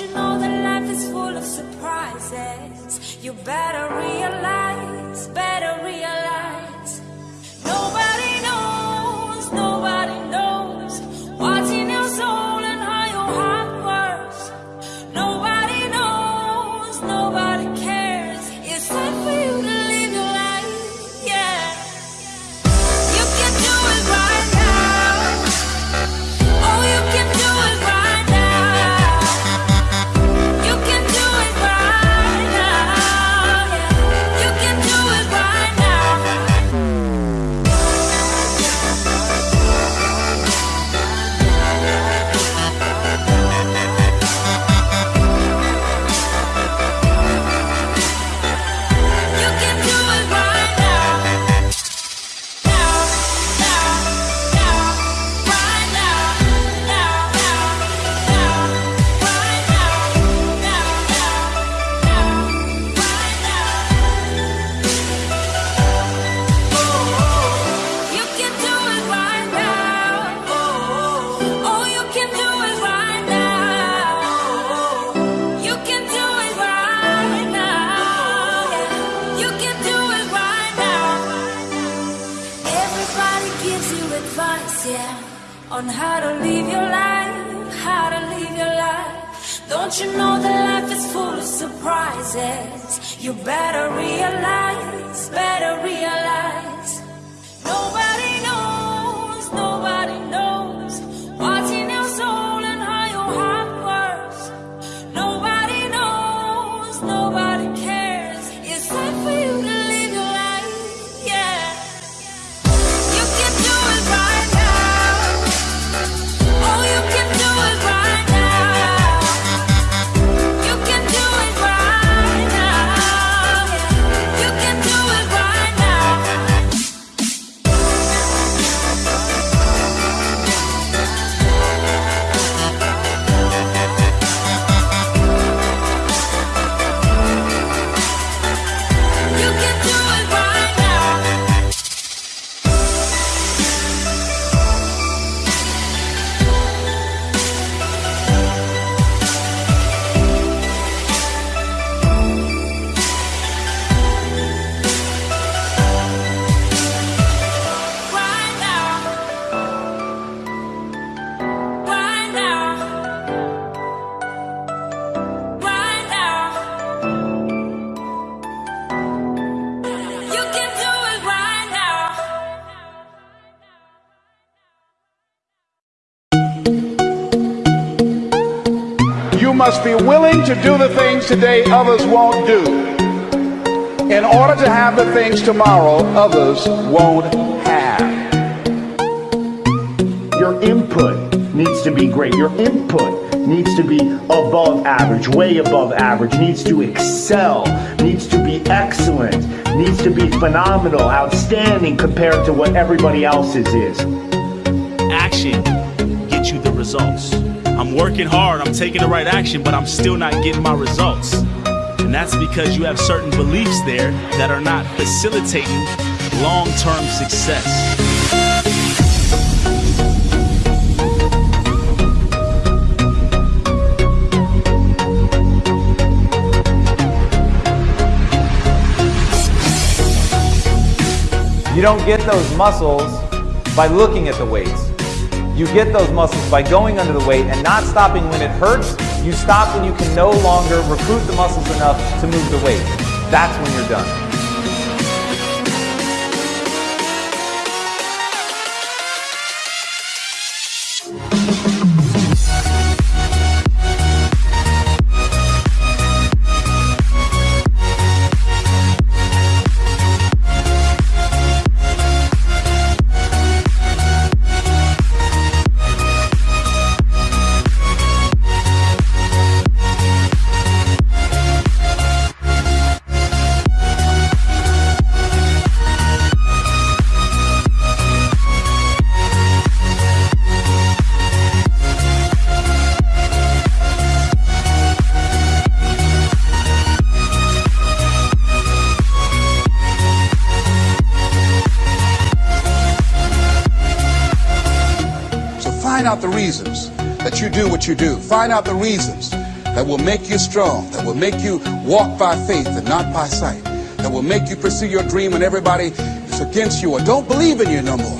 you know that life is full of surprises? You better realize, better realize. Don't you know that life is full of surprises? You better realize, better realize. Must be willing to do the things today others won't do in order to have the things tomorrow others won't have. Your input needs to be great. Your input needs to be above average, way above average, needs to excel, needs to be excellent, needs to be phenomenal, outstanding compared to what everybody else's is. action gets you the results. I'm working hard, I'm taking the right action, but I'm still not getting my results. And that's because you have certain beliefs there that are not facilitating long term success. You don't get those muscles by looking at the weights. You get those muscles by going under the weight and not stopping when it hurts. You stop when you can no longer recruit the muscles enough to move the weight. That's when you're done. Find out the reasons that you do what you do. Find out the reasons that will make you strong, that will make you walk by faith and not by sight, that will make you pursue your dream when everybody is against you or don't believe in you no more.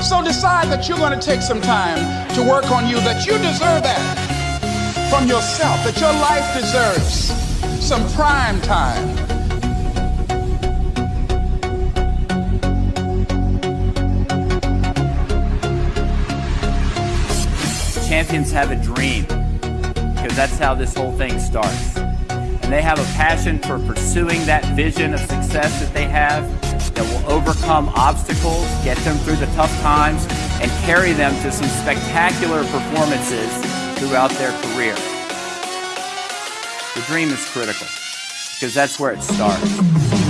So decide that you're going to take some time to work on you, that you deserve that from yourself, that your life deserves some prime time. Champions have a dream because that's how this whole thing starts. And they have a passion for pursuing that vision of success that they have that will overcome obstacles, get them through the tough times, and carry them to some spectacular performances throughout their career. The dream is critical because that's where it starts.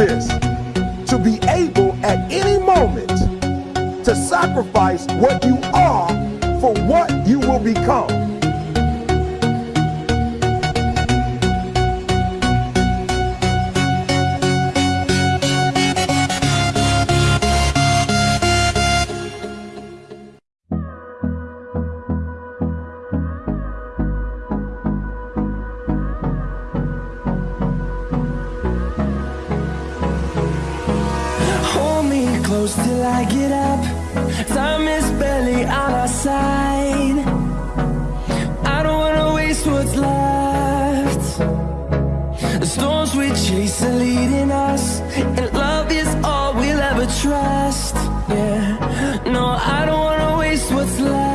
This to be able at any moment to sacrifice what you are for what you will become. Yeah, no, I don't wanna waste what's left.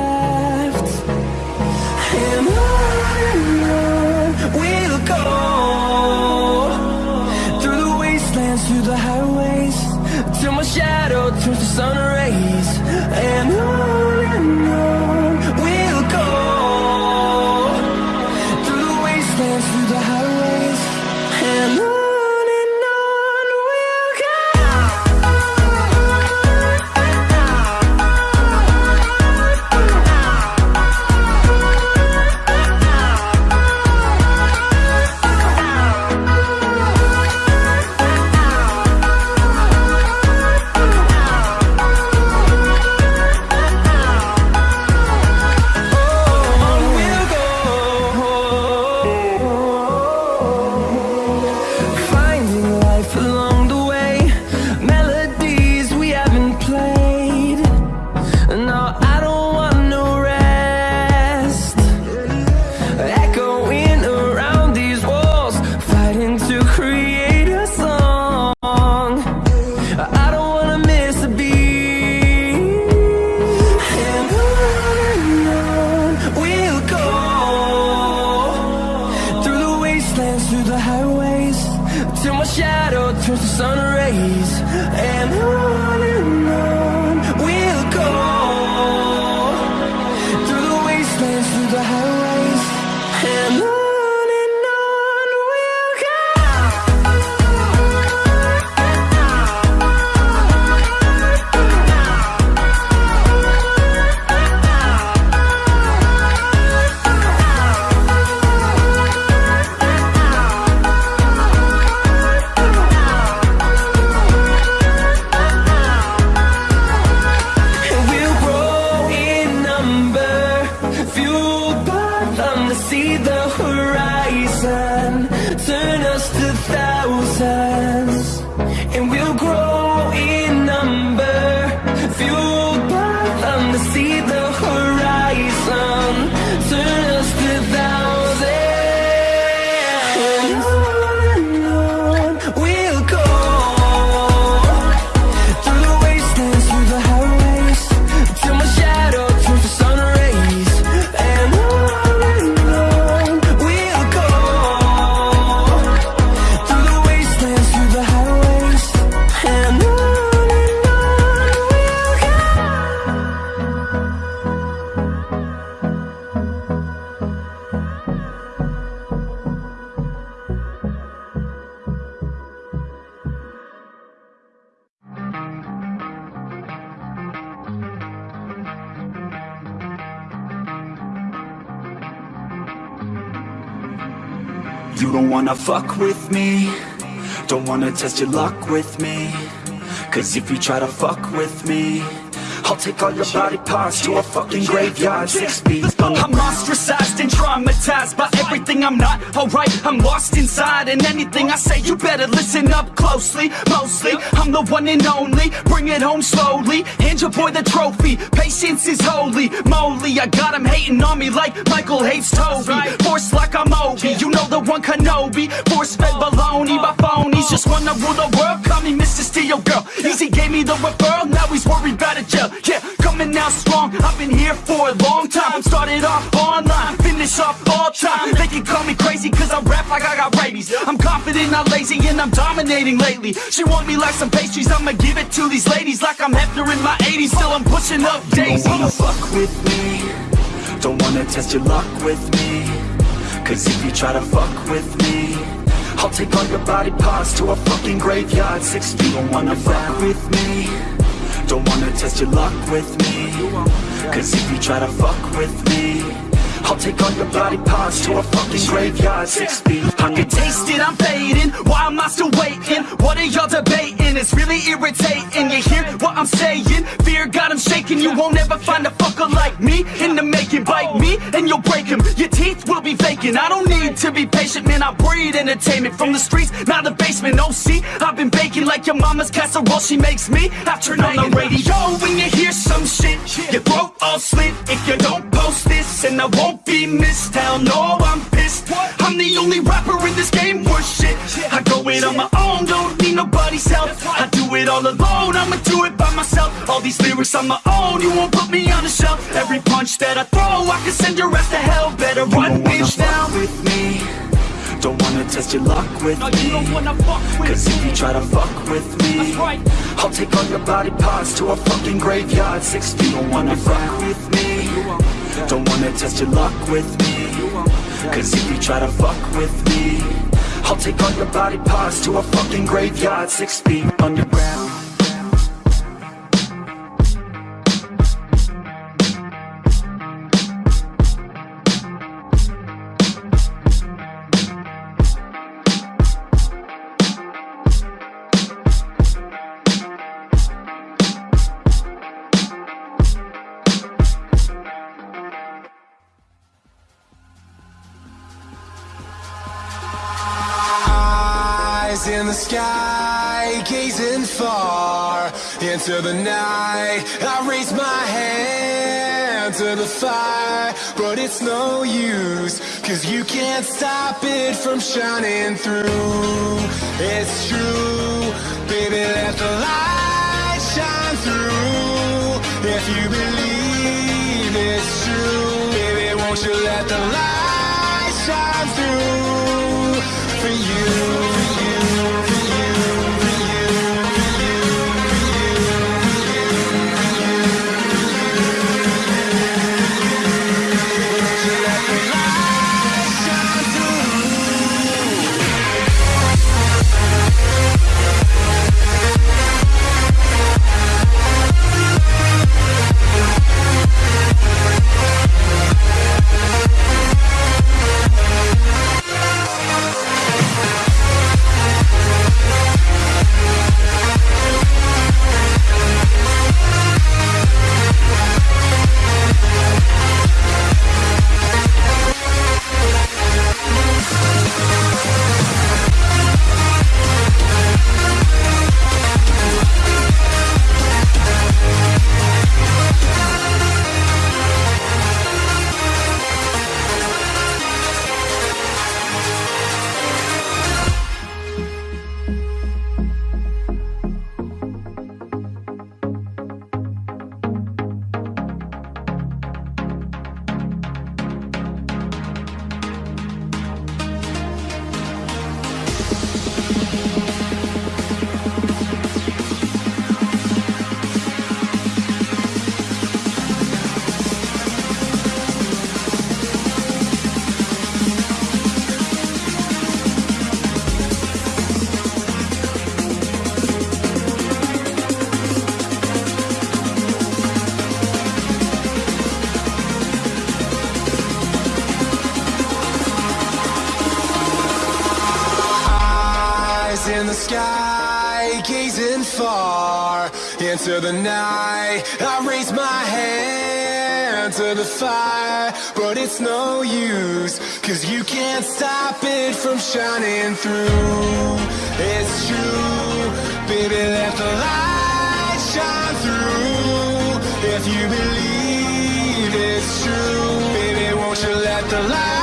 Wanna fuck with me. Don't wanna test your luck with me. Cause if you try to fuck with me I'll take all your body parts to a fucking graveyard Six feet under I'm ostracized and traumatized by everything I'm not alright. I'm lost inside, and anything I say, you better listen up closely. Mostly, I'm the one and only. Bring it home slowly. Hand your boy the trophy. Patience is holy. Moly, I got him hating on me like Michael hates Toby. Force like I'm Obi. You know the one Kenobi. Force fed oh. baloney by oh. phonies. Oh. Just wanna rule the world. Call me Mr. Steel Girl. Easy gave me the referral. Now he's worried about a jail. Yeah, coming out strong. I've been here for a long time. Started off online, finish off all time. They can call me crazy cause I rap like I got rabies. I'm confident, not lazy, and I'm dominating lately. She want me like some pastries, I'ma give it to these ladies like I'm Hefner in my 80s. Still I'm pushing up You don't wanna fuck with me Don't wanna test your luck with me Cause if you try to fuck with me I'll take all your body parts to a fucking graveyard Six feet, don't wanna fuck with me Don't wanna test your luck with me Cause if you try to fuck with me I'll take all your body parts to a fucking graveyard Six feet I can taste it, I'm fading. Why am I still waiting? What are y'all debating? It's really irritating. You hear what I'm saying? Fear got him shaking. You won't ever find a fucker like me in the making. Bite me and you'll break him. Your teeth will be I don't need to be patient, man. I breed entertainment from the streets, not the basement. Oh, see, I've been baking like your mama's casserole. She makes me I turn on the radio. When you hear some shit, your throat all slit. If you don't post this, and I won't be missed. Hell no, I'm pissed. I'm the only rapper in this game worth shit. I go it on my own, don't need nobody's help. I do it all alone, I'ma do it by myself. All these lyrics on my own, you won't put me on the shelf. Every punch that I throw, I can send your ass to hell. Better run, bitch, down. with me Don't wanna test your luck with No, me you don't wanna fuck with Cause if you try to fuck with me right. I'll take all your body parts to a fucking graveyard Six feet, don't wanna fuck with me Don't wanna test your luck with me Cause if you try to fuck with me I'll take all your body parts to a fucking graveyard Six feet underground in the sky, gazing far into the night. I raise my hand to the fire, but it's no use, cause you can't stop it from shining through. It's true, baby, let the light shine through. If you believe it's true, baby, won't you let the light shine through for you, into the night. I raise my hand to the fire, but it's no use, cause you can't stop it from shining through. It's true, baby, let the light shine through. If you believe it's true, baby, won't you let the light